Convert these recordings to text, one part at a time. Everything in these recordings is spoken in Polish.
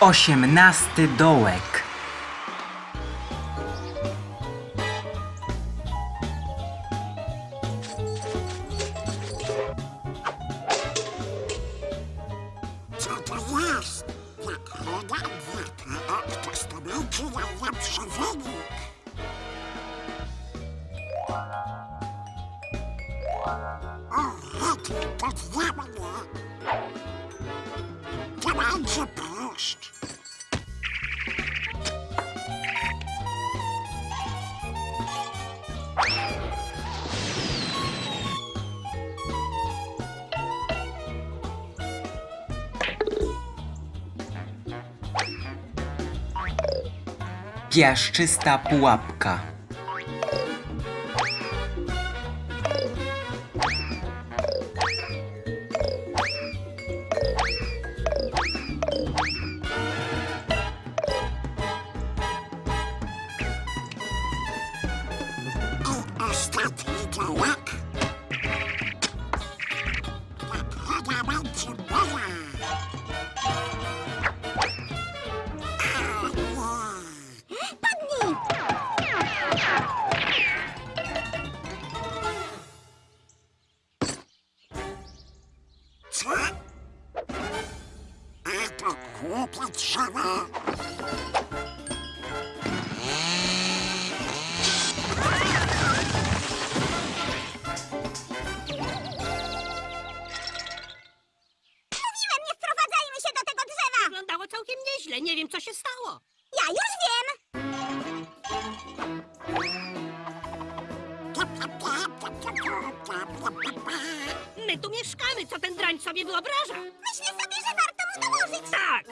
Osiemnasty dołek. Co to jest? Nagroda obywatela, kto stanowi najlepszy wynik. Dla mnie. To będzie proszcz. Piaszczysta pułapka. To głupie drzewo. Mówiłem, nie wprowadzajmy się do tego drzewa! Wyglądało całkiem nieźle, nie wiem co się stało. Ja już wiem! My tu mieszkamy, co ten drań sobie wyobraża? Myślę sobie, że! Tak,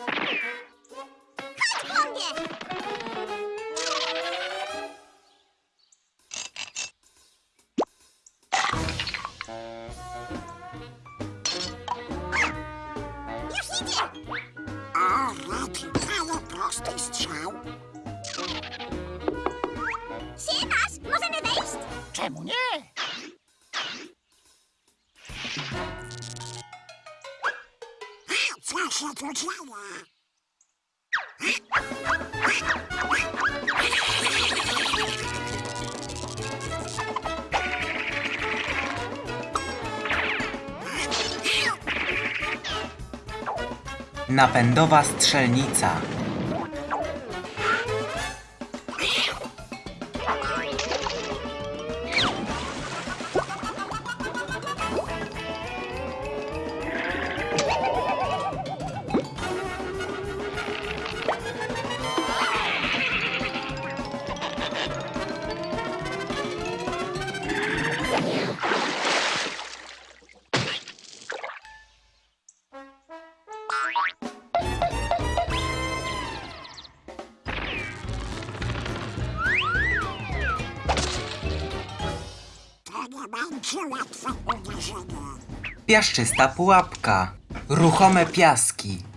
Chodź po mnie! Już idzie! O, rety, ale prosty strzał. Siemasz! Możemy wejść? Czemu nie? Się tu dzieje? Napędowa strzelnica. Piaszczysta pułapka. Ruchome piaski.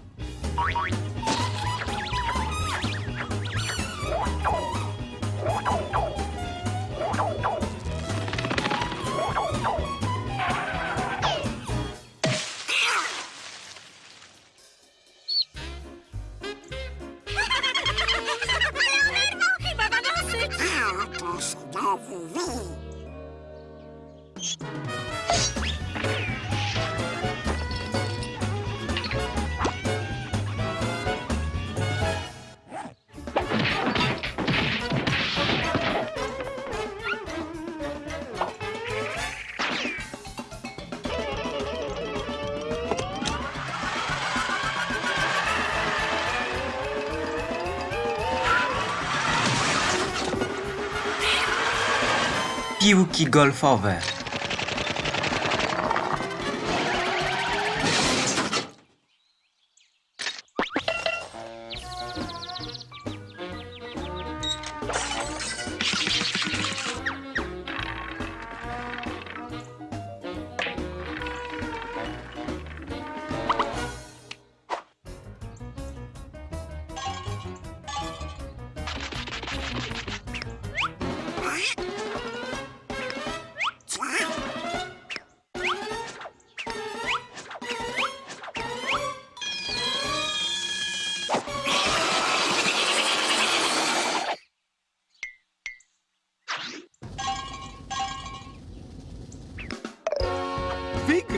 Piłki golfowe.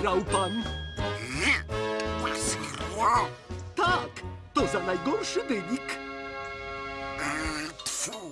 Wygrał pan. Tak, to za najgorszy wynik. Tfu.